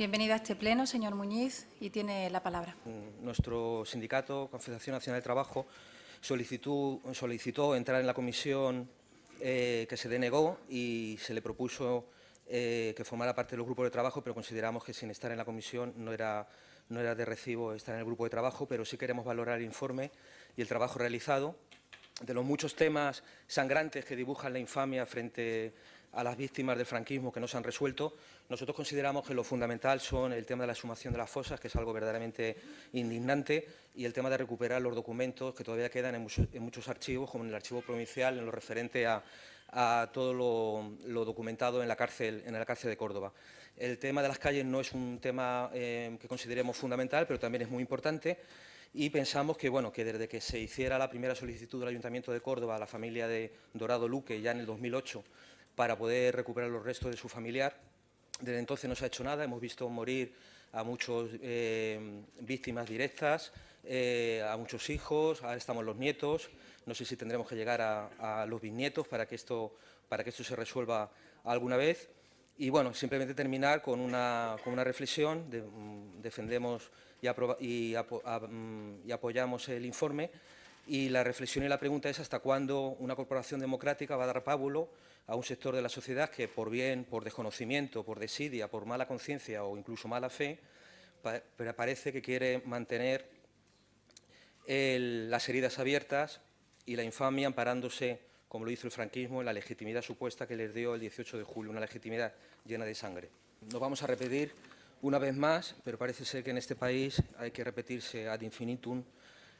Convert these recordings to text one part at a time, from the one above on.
Bienvenido a este pleno, señor Muñiz, y tiene la palabra. Mm, nuestro sindicato, Confederación Nacional de Trabajo, solicitó, solicitó entrar en la comisión eh, que se denegó y se le propuso eh, que formara parte del grupo de trabajo, pero consideramos que sin estar en la comisión no era, no era de recibo estar en el grupo de trabajo, pero sí queremos valorar el informe y el trabajo realizado de los muchos temas sangrantes que dibujan la infamia frente a las víctimas del franquismo que no se han resuelto, nosotros consideramos que lo fundamental son el tema de la sumación de las fosas, que es algo verdaderamente indignante, y el tema de recuperar los documentos que todavía quedan en muchos, archivos, como en el archivo provincial, en lo referente a, todo lo, documentado en la, cárcel, de Córdoba. El tema de las calles no es un tema eh, que consideremos fundamental, pero también es muy importante y pensamos que, bueno, que desde que se hiciera la primera solicitud del Ayuntamiento de Córdoba a la familia de Dorado Luque ya en el 2008 para poder recuperar los restos de su familiar, desde entonces no se ha hecho nada, hemos visto morir a muchas eh, víctimas directas, eh, a muchos hijos, ahora estamos los nietos, no sé si tendremos que llegar a, los bisnietos para que, esto, para que esto se resuelva alguna vez. Y bueno, simplemente terminar con una, con una reflexión, mm, defendemos mm, y, apoyamos el informe y la reflexión y la pregunta es hasta cuándo una corporación democrática va a dar pábulo a un sector de la sociedad que por bien, por desconocimiento, por desidia, por mala conciencia o incluso mala fe, parece que quiere mantener las heridas abiertas y la infamia amparándose como lo hizo el franquismo, en la legitimidad supuesta que les dio el 18 de julio, una legitimidad llena de sangre. Nos vamos a repetir una vez más, pero parece ser que en este país hay que repetirse ad infinitum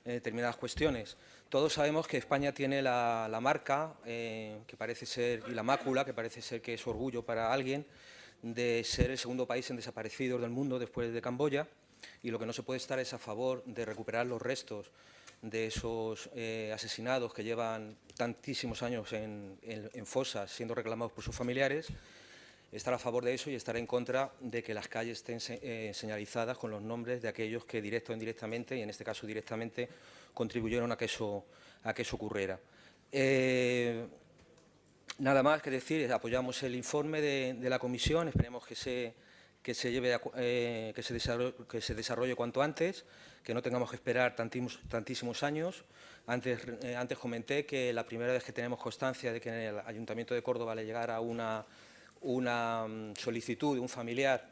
en determinadas cuestiones. Todos sabemos que España tiene la, marca, eh, que parece ser, y la mácula, que parece ser que es orgullo para alguien, de ser el segundo país en desaparecidos del mundo después de Camboya, y lo que no se puede estar es a favor de recuperar los restos de esos eh, asesinados que llevan tantísimos años en, fosas siendo reclamados por sus familiares, estar a favor de eso y estar en contra de que las calles estén eh, señalizadas con los nombres de aquellos que directo o indirectamente, y en este caso directamente, contribuyeron a que eso, a que eso ocurriera. Eh, nada más que decir, apoyamos el informe de, la comisión, esperemos que se que se, lleve eh, que, se desarrolle, que se desarrolle cuanto antes, que no tengamos que esperar tantísimos, tantísimos años. Antes, antes comenté que la primera vez que tenemos constancia de que en el Ayuntamiento de Córdoba le llegara una, una mm, solicitud de un familiar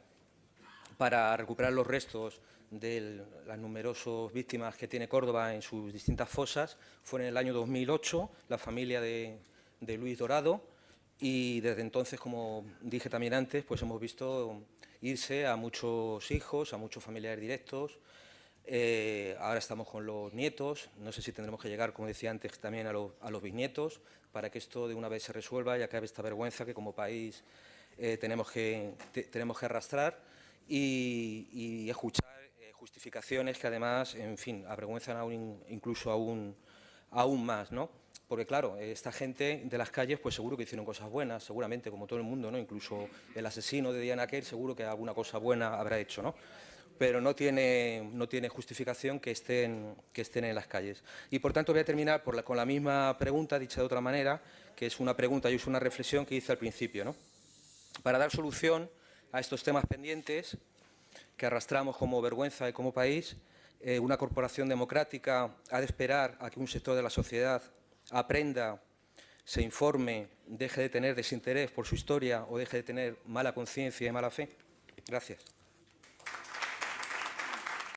para recuperar los restos de las numerosas víctimas que tiene Córdoba en sus distintas fosas, fue en el año 2008, la familia de, de Luis Dorado, y desde entonces, como dije también antes, pues hemos visto irse a muchos hijos, a muchos familiares directos. Eh, ahora estamos con los nietos, no sé si tendremos que llegar, como decía antes, también a, los bisnietos, para que esto de una vez se resuelva y acabe esta vergüenza que como país eh, tenemos, que, tenemos que arrastrar y, escuchar eh, justificaciones que además, en fin, avergüenzan aún, incluso aún, aún más, ¿no? porque claro, esta gente de las calles pues seguro que hicieron cosas buenas, seguramente, como todo el mundo, ¿no? Incluso el asesino de Diana Kerr seguro que alguna cosa buena habrá hecho, ¿no? Pero no tiene, no tiene justificación que estén, que estén en las calles. Y por tanto voy a terminar con la misma pregunta, dicha de otra manera, que es una pregunta y es una reflexión que hice al principio, ¿no? Para dar solución a estos temas pendientes que arrastramos como vergüenza y como país, eh, una corporación democrática ha de esperar a que un sector de la sociedad aprenda, se informe, deje de tener desinterés por su historia o deje de tener mala conciencia y mala fe. Gracias.